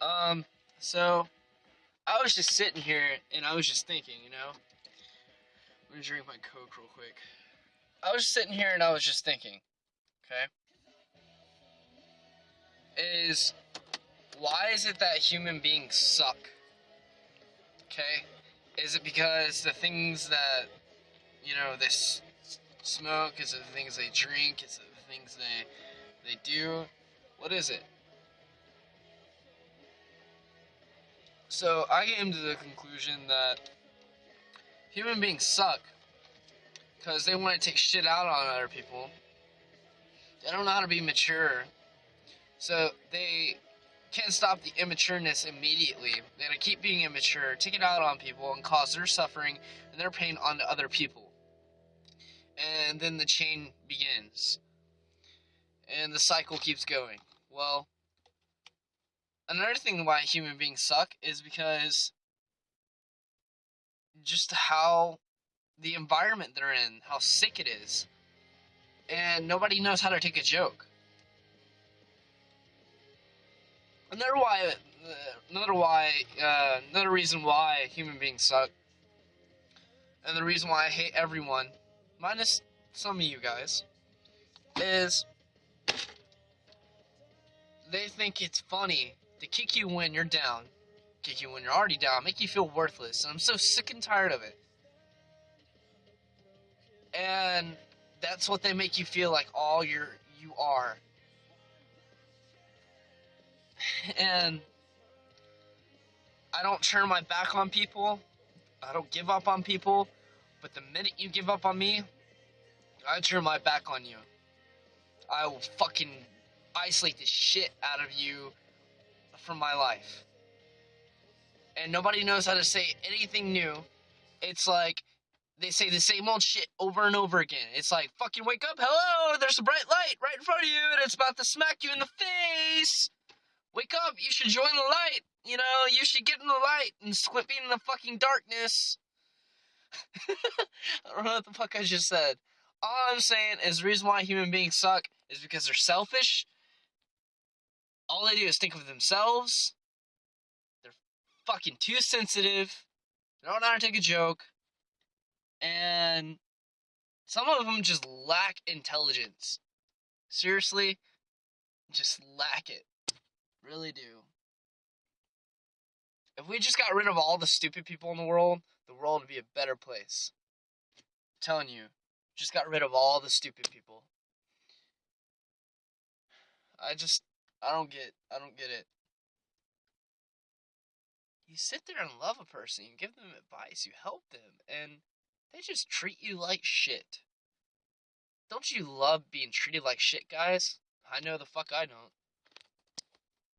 Um, so I was just sitting here and I was just thinking, you know. I'm gonna drink my Coke real quick. I was just sitting here and I was just thinking, okay? Is why is it that human beings suck? Okay? Is it because the things that, you know, they smoke? Is it the things they drink? Is it the things they they do? What is it? So I came to the conclusion that human beings suck because they want to take shit out on other people. They don't know how to be mature, so they can't stop the immatureness immediately. They gotta keep being immature, take it out on people, and cause their suffering and their pain onto other people. And then the chain begins, and the cycle keeps going. Well, another thing why human beings suck is because just how the environment they're in, how sick it is. And nobody knows how to take a joke. Another why, uh, another why, uh, another reason why human beings suck, and the reason why I hate everyone, minus some of you guys, is they think it's funny to kick you when you're down, kick you when you're already down, make you feel worthless, and I'm so sick and tired of it. And that's what they make you feel like all you're you are. And I don't turn my back on people. I don't give up on people. But the minute you give up on me, I turn my back on you. I will fucking isolate the shit out of you from my life. And nobody knows how to say anything new. It's like they say the same old shit over and over again. It's like, fucking wake up, hello, there's a bright light right in front of you, and it's about to smack you in the face. Wake up, you should join the light. You know, you should get in the light and quit in the fucking darkness. I don't know what the fuck I just said. All I'm saying is the reason why human beings suck is because they're selfish. All they do is think of themselves. They're fucking too sensitive. They don't know how to take a joke. And some of them just lack intelligence. Seriously, just lack it. Really do. If we just got rid of all the stupid people in the world, the world would be a better place. I'm telling you, just got rid of all the stupid people. I just, I don't get, I don't get it. You sit there and love a person, you give them advice, you help them, and they just treat you like shit. Don't you love being treated like shit, guys? I know the fuck I don't.